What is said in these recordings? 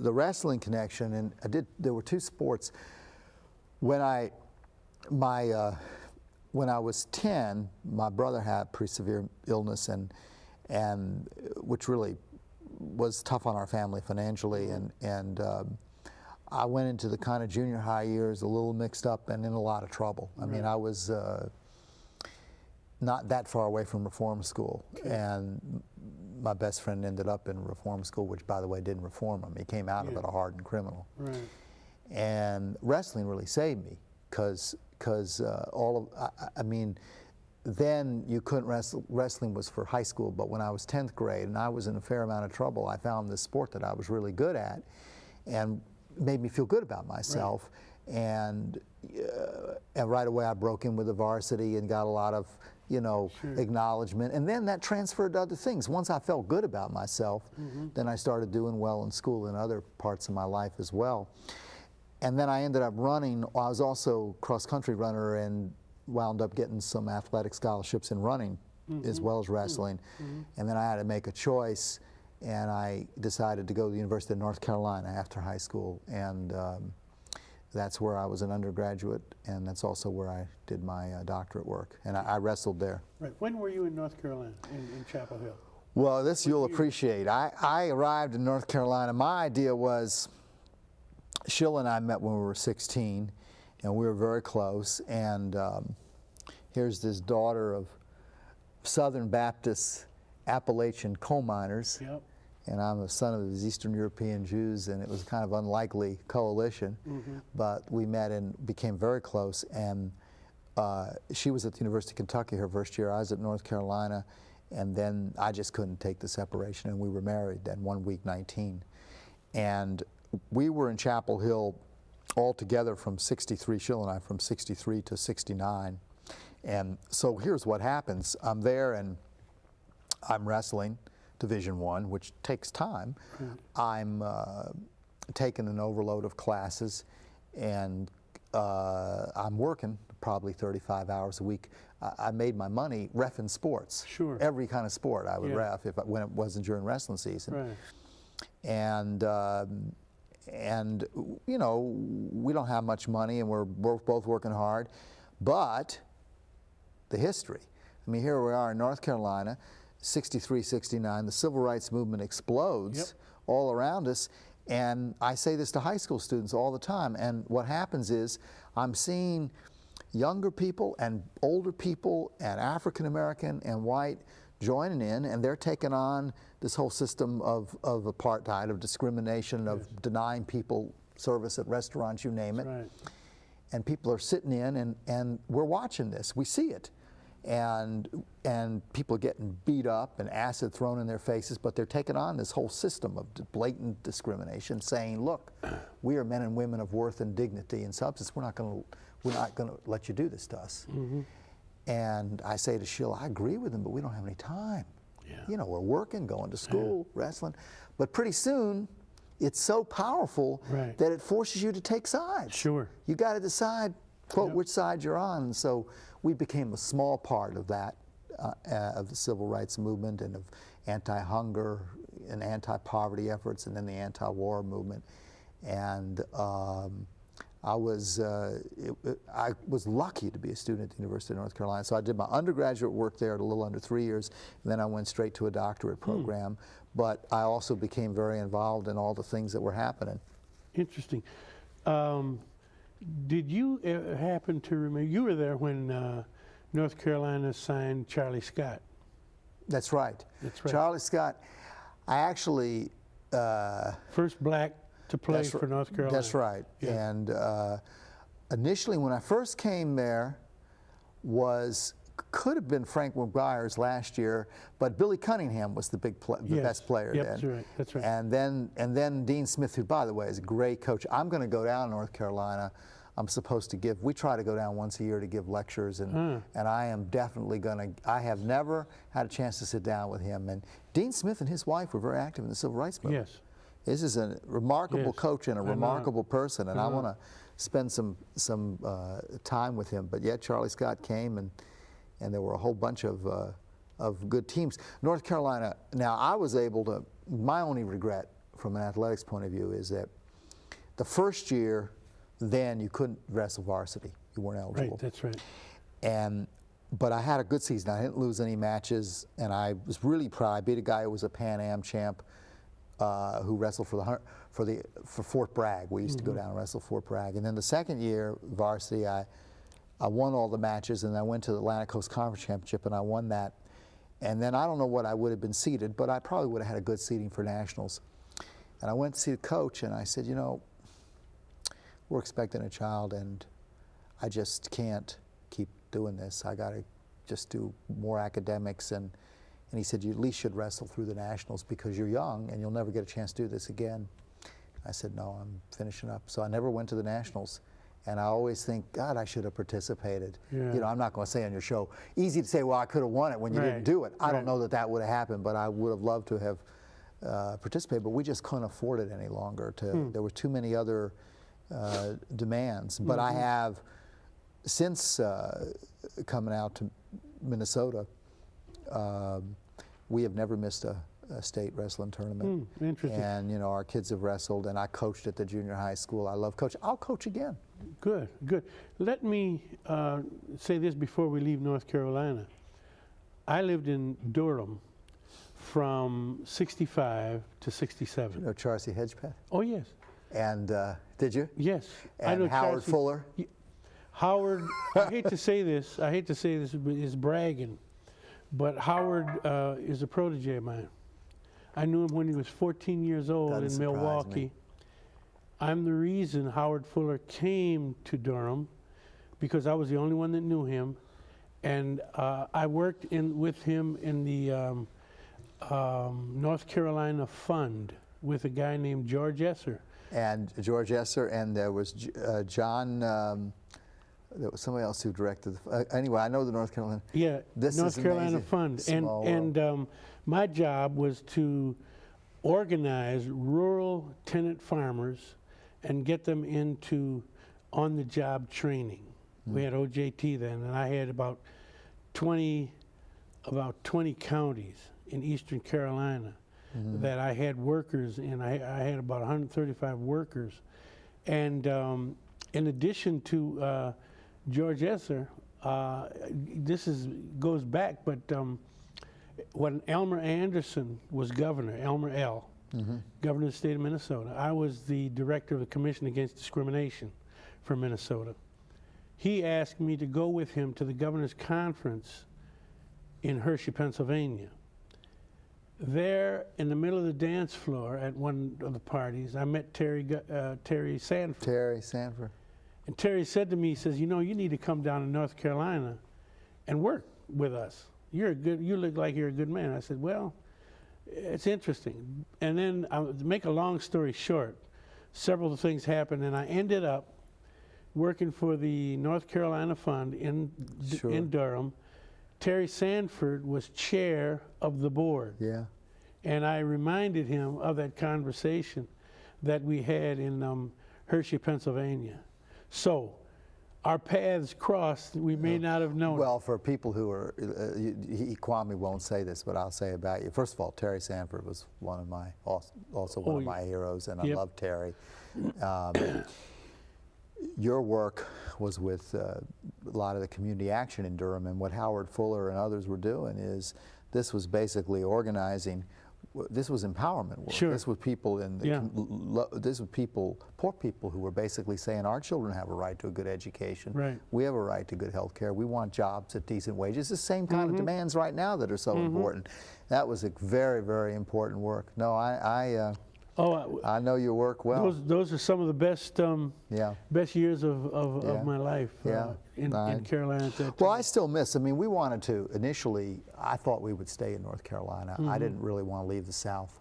the wrestling connection, and I did. There were two sports. When I, my, uh, when I was 10, my brother had pretty severe illness, and and which really was tough on our family financially, and and. Um, I went into the kind of junior high years a little mixed up and in a lot of trouble. I mean, I was uh, not that far away from reform school, and my best friend ended up in reform school, which, by the way, didn't reform him. He came out of it a hardened criminal. Right. And wrestling really saved me because because uh, all of I- I, mean, then you couldn't wrestle. Wrestling was for high school, but when I was 10th grade and I was in a fair amount of trouble, I found this sport that I was really good at, and made me feel good about myself. And uh, and right away I broke in with the varsity and got a lot of you know acknowledgement. And then that transferred to other things. Once I felt good about myself, mm-hmm. then I started doing well in school and other parts of my life as well. And then I ended up running. I was also cross country runner and wound up getting some athletic scholarships in running as mm-hmm. well as wrestling. Mm-hmm. And then I had to make a choice, and I decided to go to the University of North Carolina after high school. And um, that's where I was an undergraduate, and that's also where I did my uh, doctorate work. And I, I wrestled there. Right. When were you in North Carolina, in, in Chapel Hill? Well, this you'll appreciate. I, I arrived in North Carolina. My idea was, Sheila and I met when we were 16, and we were very close. And um, here's this daughter of Southern Baptist Appalachian coal miners, Yep. And I'm a son of these Eastern European Jews, and it was kind of unlikely coalition. But we met and became very close. And uh, she was at the University of Kentucky her first year. I was at North Carolina, and then I just couldn't take the separation, and we were married then one week 19. And we were in Chapel Hill all together from 63, Sheila and I, from 63 to 69. And so here's what happens. I'm there and I'm wrestling Division One, which takes time. I'm uh, taking an overload of classes, and uh, I'm working probably 35 hours a week. I, I made my money refing sports. Sure. Every kind of sport I would Yeah. ref if I, when it wasn't during wrestling season Right. and um, and you know we don't have much money and we're both both working hard but the history i mean here we are in north carolina 63 69 the civil rights movement explodes Yep. all around us and i say this to high school students all the time and what happens is i'm seeing younger people and older people and African American and white joining in, and they're taking on this whole system of, of apartheid, of discrimination, of denying people service at restaurants, you name it. Right. And people are sitting in, and, and we're watching this. We see it. And, and people are getting beat up and acid thrown in their faces, but they're taking on this whole system of blatant discrimination, saying, look, we are men and women of worth and dignity and substance. We're not going to we're not going to let you do this to us. Mm-hmm. And I say to Sheila, I agree with them, but we don't have any time. Yeah. You know, we're working, going to school, wrestling. But pretty soon, it's so powerful Right. that it forces you to take sides. Sure. You got to decide, quote, which side you're on. And so we became a small part of that, uh, uh, of the civil rights movement and of anti-hunger and anti-poverty efforts and then the anti-war movement. And um, I was, uh, it, it- I was lucky to be a student at the University of North Carolina. So I did my undergraduate work there at a little under three years, and then I went straight to a doctorate program. But I also became very involved in all the things that were happening. Interesting. Um, did you uh, happen to remember? You were there when uh, North Carolina signed Charlie Scott. That's right. That's right. Charlie Scott, I actually. Uh, First black to play for North Carolina. That's right. Yeah. And uh, initially, when I first came there, was could have been Frank McGuire's last year, but Billy Cunningham was the big, the Yes. best player Yep, then. that's right, that's right. And then, and then Dean Smith, who, by the way, is a great coach. I'm going to go down to North Carolina. I'm supposed to give. We try to go down once a year to give lectures, and Hmm. and I am definitely going to. I have never had a chance to sit down with him. And Dean Smith and his wife were very active in the civil rights movement. Yes. This is a remarkable Yes, coach and a I know. remarkable person, and I I want to spend some some uh, time with him. But yet, Charlie Scott came, and and there were a whole bunch of uh, of good teams. North Carolina. Now, I was able to. My only regret from an athletics point of view is that the first year, then you couldn't wrestle varsity. You weren't eligible. Right, that's right. And but I had a good season. I didn't lose any matches, and I was really proud. I beat a guy who was a Pan Am champ, uh, who wrestled for the for the for Fort Bragg. We used to go down and wrestle Fort Bragg. And then the second year varsity, I I won all the matches, and I went to the Atlantic Coast Conference Championship, and I won that. And then I don't know what I would have been seated, but I probably would have had a good seating for nationals. And I went to see the coach, and I said, you know, we're expecting a child, and I just can't keep doing this. I got to just do more academics. And, and he said, you at least should wrestle through the nationals because you're young and you'll never get a chance to do this again. I said, no, I'm finishing up. So I never went to the nationals. And I always think, God, I should have participated. Yeah. You know, I'm not going to say on your show, easy to say, well, I could have won it when you Right, didn't do it. I right. don't know that that would have happened, but I would have loved to have uh, participated. But we just couldn't afford it any longer. To Hmm. There were too many other uh, demands. But Mm-hmm. I have, since uh, coming out to Minnesota, um, we have never missed a, a state wrestling tournament. Hmm, interesting. And you know, our kids have wrestled, and I coached at the junior high school. I love coaching. I'll coach again. Good, good. Let me uh, say this before we leave North Carolina. I lived in Durham from 65 to You 67. know, Charcy Hedgepeth. Oh, yes, And uh, did you? yes. I And know Howard Charcy- Fuller. Howard, I hate to say this, I hate to say this, but is bragging, but Howard uh, is a protege of mine. I knew him when he was 14 years old Doesn't in Milwaukee. me. I'm the reason Howard Fuller came to Durham because I was the only one that knew him. And uh, I worked in, with him in the um, um, North Carolina Fund with a guy named George Esser. and George Esser, and there was J- uh, John. Um, there was somebody else who directed. The, uh, anyway, I know the North Carolina. Yeah, This North Carolina. Fund, and Small and um, my job was to organize rural tenant farmers and get them into on-the-job training. Hmm. We had OJT then, and I had about 20, about 20 counties in eastern Carolina Mm-hmm. that I had workers in. I, I had about 135 workers, and um, in addition to uh, George Esser, uh, this is goes back, but um, when Elmer Andersen was governor, Elmer L, governor of the state of Minnesota, I was the director of the Commission Against Discrimination for Minnesota. He asked me to go with him to the governor's conference in Hershey, Pennsylvania. There, in the middle of the dance floor at one of the parties, I met Terry uh, Terry Sanford. Terry Sanford. And Terry said to me, he says, you know, you need to come down to North Carolina and work with us. You're a good, you look like you're a good man. I said, well, it's interesting. And then, to make a long story short, several things happened, and I ended up working for the North Carolina Fund in, Sure. in Durham. Terry Sanford was chair of the board. Yeah. And I reminded him of that conversation that we had in um, Hershey, Pennsylvania. So our paths crossed. We may not have known. Well, for people who are, uh, he, he- Kwame won't say this, but I'll say about you. First of all, Terry Sanford was one of my, also, also one Oh, of my heroes, and Yep. I love Terry. Um, your work was with uh, a lot of the community action in Durham, and what Howard Fuller and others were doing is this was basically organizing. This was empowerment work. Sure. This was people in the. Yeah. This was people, poor people, who were basically saying our children have a right to a good education. Right. We have a right to good health care. We want jobs at decent wages. The same kind Mm-hmm. of demands right now that are so important. That was a very, very important work. No, I, I, uh, oh, I- I know your work well. those those are some of the best um, yeah. best years of, of, Yeah. of my life uh, Yeah. in, I- in Carolina Well. I still miss. I mean, we wanted to initially. I thought we would stay in North Carolina. Mm-hmm. I didn't really want to leave the South.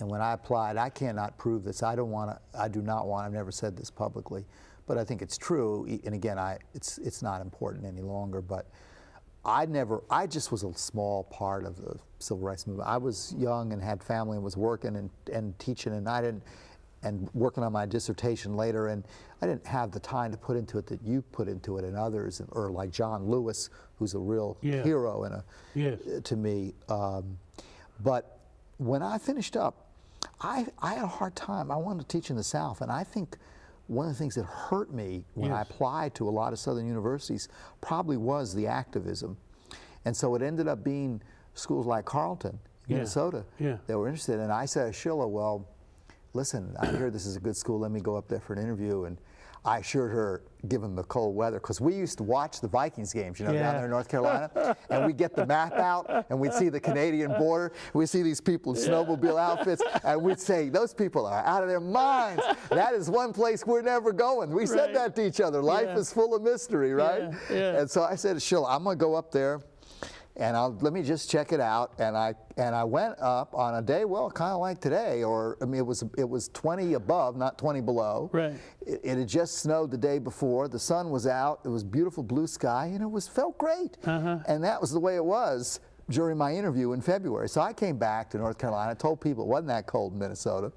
And when I applied, I cannot prove this. I don't want to. I do not want. I've never said this publicly, but I think it's true. And again, I it's it's not important any longer. But I never. I just was a small part of the civil rights movement. I was young and had family and was working and and teaching, and I didn't. And working on my dissertation later, and I didn't have the time to put into it that you put into it, and others, and, or like John Lewis, who's a real Yeah. hero and a Yes. to me. Um, but when I finished up, I, I had a hard time. I wanted to teach in the South, and I think one of the things that hurt me when I applied to a lot of Southern universities probably was the activism. And so it ended up being schools like Carleton, Yeah. Minnesota, Yeah. that were interested. And I said to Sheila, well, listen, I hear this is a good school. Let me go up there for an interview. And I assured her, given the cold weather, because we used to watch the Vikings games, you know, down there in North Carolina, and we'd get the map out, and we'd see the Canadian border. We'd see these people in snowmobile outfits, and we'd say, those people are out of their minds. That is one place we're never going. We said that to each other. Life Yeah. is full of mystery, right? Yeah, yeah. And so I said to Sheila, I'm going to go up there and I'll let me just check it out. And I and I went up on a day, well, kind of like today, or I mean, it was it was 20 above, not 20 below. Right. It, it had just snowed the day before. The sun was out. It was beautiful blue sky, and it was felt great. Uh-huh. And that was the way it was during my interview in February. So I came back to North Carolina, told people it wasn't that cold in Minnesota,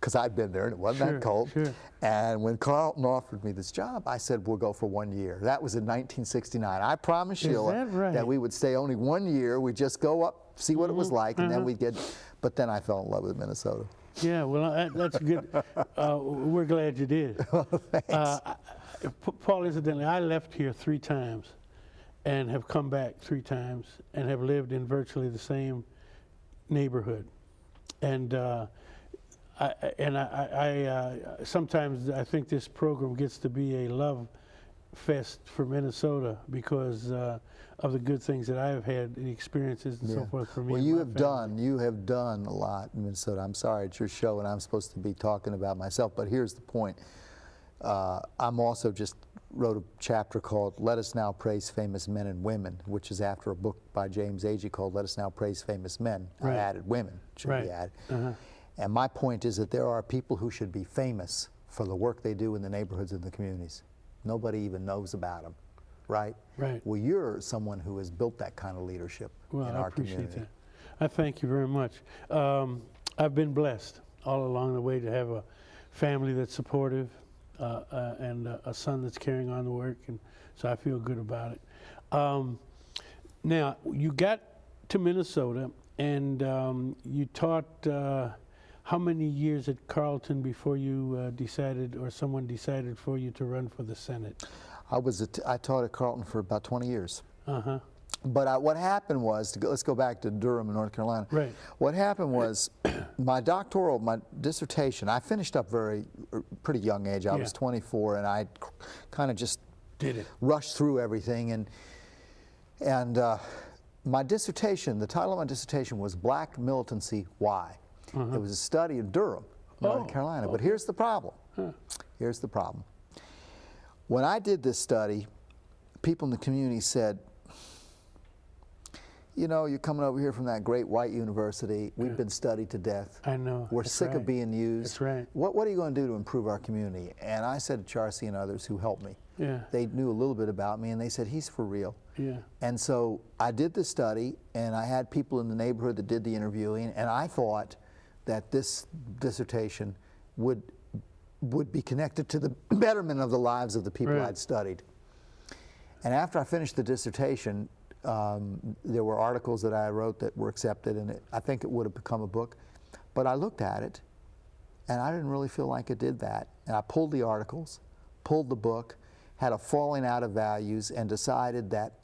because I'd been there and it wasn't Sure, that cold. sure. And when Carleton offered me this job, I said, we'll go for one year. That was in 1969. I promised Sheila that right? we would stay only one year. We'd just go up, see what it Mm-hmm. was like, and Uh-huh. then we'd get, but then I fell in love with Minnesota. Yeah, well, that, that's good. Uh, we're glad you did. Thanks. Uh, I- I- P- Paul, incidentally, I left here three times and have come back three times and have lived in virtually the same neighborhood. And uh, I, and I, I, I uh, sometimes I think this program gets to be a love fest for Minnesota because uh, of the good things that I have had, the experiences and so forth for me. Well, you have family. done, you have done a lot in Minnesota. I'm sorry, it's your show, and I'm supposed to be talking about myself, but here's the point. Uh, I'm also just wrote a chapter called Let Us Now Praise Famous Men and Women, which is after a book by James Agee called Let Us Now Praise Famous Men. Right. I added women, should Right. be added. Uh-huh. And my point is that there are people who should be famous for the work they do in the neighborhoods and the communities. Nobody even knows about them, right? Right. Well, you're someone who has built that kind of leadership Well, in I our appreciate community. that. I thank you very much. Um, I've been blessed all along the way to have a family that's supportive uh, uh, and uh, a son that's carrying on the work, and so I feel good about it. Um, now, you got to Minnesota, and um, you taught uh, how many years at Carleton before you uh, decided, or someone decided for you to run for the Senate? I was a t- I taught at Carleton for about 20 years. Uh huh. But I, what happened was, to go, let's go back to Durham, North Carolina. Right. What happened was, my doctoral, my dissertation, I finished up very, er, pretty young age. I Yeah. was 24, and I kind of just Did it? rushed through everything. And and uh, my dissertation, the title of my dissertation was Black Militancy Why. Uh-huh. It was a study in Durham, North. Oh, Carolina. But here's the problem. Here's the problem. When I did this study, people in the community said, you know, you're coming over here from that great white university. We've been studied to death. I know. We're That's sick right. of being used. That's right. What, what are you going to do to improve our community? And I said to Charcy and others who helped me, Yeah. they knew a little bit about me, and they said, he's for real. Yeah. And so I did the study, and I had people in the neighborhood that did the interviewing, and I thought that this dissertation would would be connected to the betterment of the lives of the people Right. I'd studied. And after I finished the dissertation, um, there were articles that I wrote that were accepted, and it, I think it would have become a book. But I looked at it, and I didn't really feel like it did that. And I pulled the articles, pulled the book, had a falling out of values, and decided that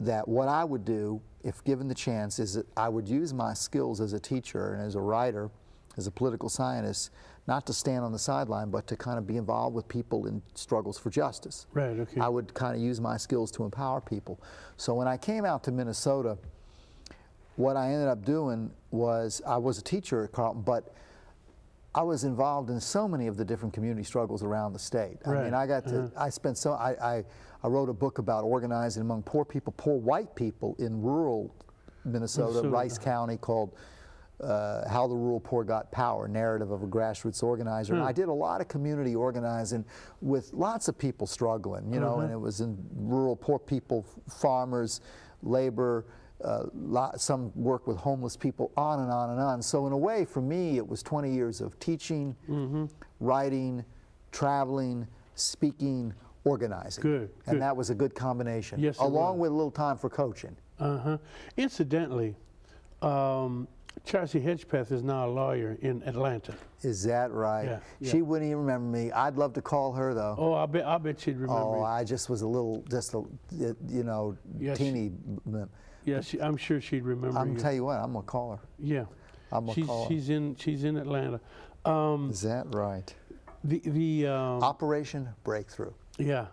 that what I would do, if given the chance, is that I would use my skills as a teacher and as a writer, as a political scientist, not to stand on the sideline, but to kind of be involved with people in struggles for justice. Right, okay. I would kind of use my skills to empower people. So when I came out to Minnesota, what I ended up doing was I was a teacher at Carleton, but I was involved in so many of the different community struggles around the state. I mean, I got to, mm-hmm. I spent so, I, I, I wrote a book about organizing among poor people, poor white people in rural Minnesota, Minnesota. Rice County, called uh, How the Rural Poor Got Power, Narrative of a Grassroots Organizer. And I hmm. did a lot of community organizing with lots of people struggling, you know, mm-hmm. and it was in rural poor people, farmers, labor, uh, lot, some work with homeless people, on and on and on. So in a way, for me, it was 20 years of teaching, writing, traveling, speaking, organizing. Good, And good. that was a good combination. Yes, along with a little time for coaching. Uh huh. Incidentally, um, Chelsea Hedgepeth is now a lawyer in Atlanta. Is that right? Yeah, yeah. She wouldn't even remember me. I'd love to call her though. Oh, I bet I bet she'd remember. Oh, you. I just was a little, just a, you know, Yeah, teeny. b- yeah, she, I'm sure she'd remember I'm you. tell you what, I'm gonna call her. yeah, I'm gonna she's call her. she's in she's in Atlanta. Um, Is that right? the the um, Operation Breakthrough. yeah